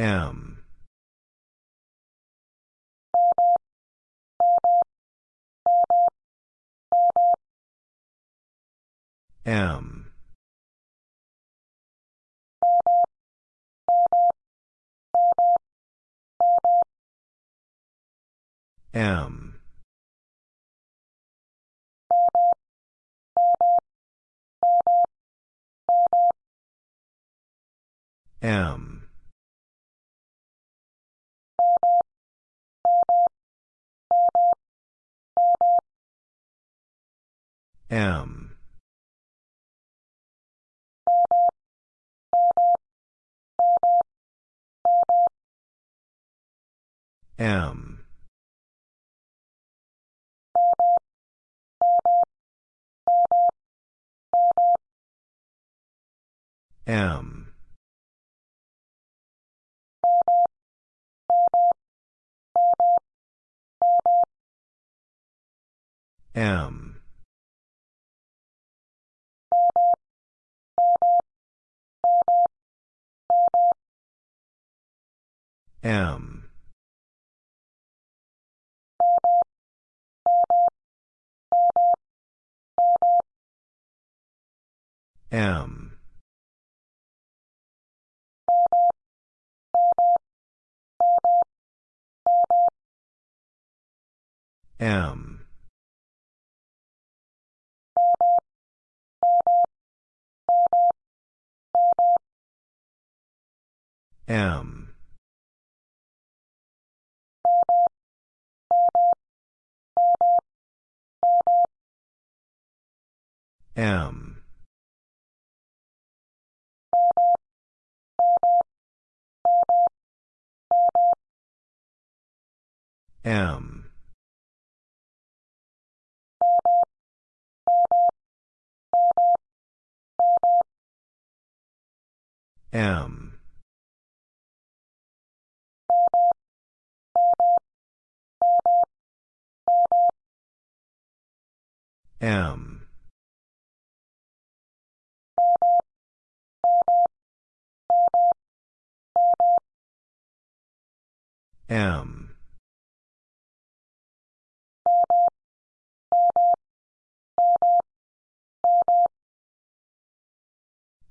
M. M. M. M. M. M. M. M. M. M. M. M. M. M. M. M. M.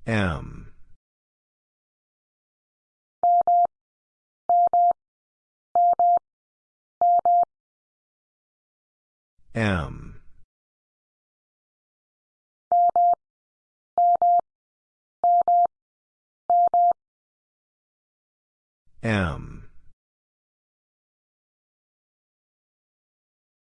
M. M. M.